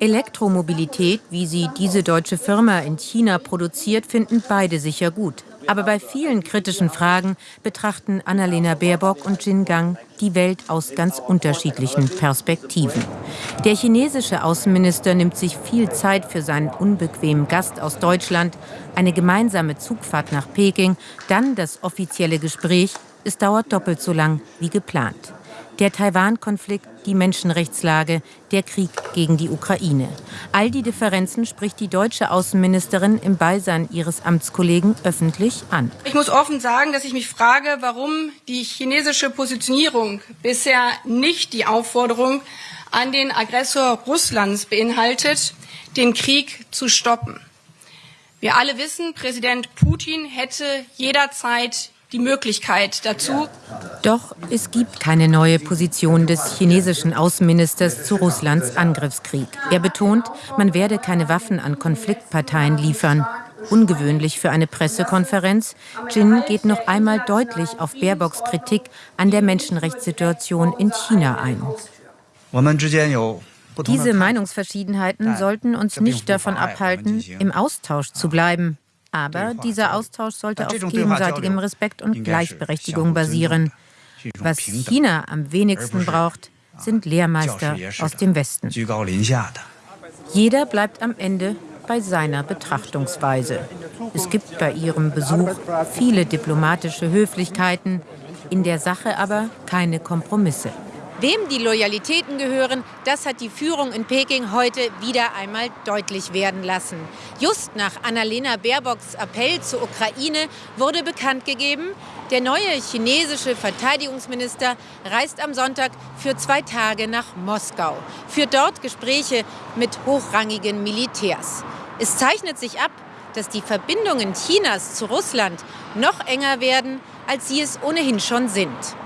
Elektromobilität, wie sie diese deutsche Firma in China produziert, finden beide sicher gut. Aber bei vielen kritischen Fragen betrachten Annalena Baerbock und Jin Gang die Welt aus ganz unterschiedlichen Perspektiven. Der chinesische Außenminister nimmt sich viel Zeit für seinen unbequemen Gast aus Deutschland, eine gemeinsame Zugfahrt nach Peking, dann das offizielle Gespräch. Es dauert doppelt so lang wie geplant. Der Taiwan-Konflikt, die Menschenrechtslage, der Krieg gegen die Ukraine. All die Differenzen spricht die deutsche Außenministerin im Beisein ihres Amtskollegen öffentlich an. Ich muss offen sagen, dass ich mich frage, warum die chinesische Positionierung bisher nicht die Aufforderung an den Aggressor Russlands beinhaltet, den Krieg zu stoppen. Wir alle wissen, Präsident Putin hätte jederzeit die Möglichkeit dazu. Doch es gibt keine neue Position des chinesischen Außenministers zu Russlands Angriffskrieg. Er betont, man werde keine Waffen an Konfliktparteien liefern. Ungewöhnlich für eine Pressekonferenz. Jin geht noch einmal deutlich auf Baerbocks Kritik an der Menschenrechtssituation in China ein. Diese Meinungsverschiedenheiten sollten uns nicht davon abhalten, im Austausch zu bleiben. Aber dieser Austausch sollte auf gegenseitigem Respekt und Gleichberechtigung basieren. Was China am wenigsten braucht, sind Lehrmeister aus dem Westen. Jeder bleibt am Ende bei seiner Betrachtungsweise. Es gibt bei ihrem Besuch viele diplomatische Höflichkeiten, in der Sache aber keine Kompromisse. Wem die Loyalitäten gehören, das hat die Führung in Peking heute wieder einmal deutlich werden lassen. Just nach Annalena Baerbocks Appell zur Ukraine wurde bekannt gegeben, der neue chinesische Verteidigungsminister reist am Sonntag für zwei Tage nach Moskau, führt dort Gespräche mit hochrangigen Militärs. Es zeichnet sich ab, dass die Verbindungen Chinas zu Russland noch enger werden, als sie es ohnehin schon sind.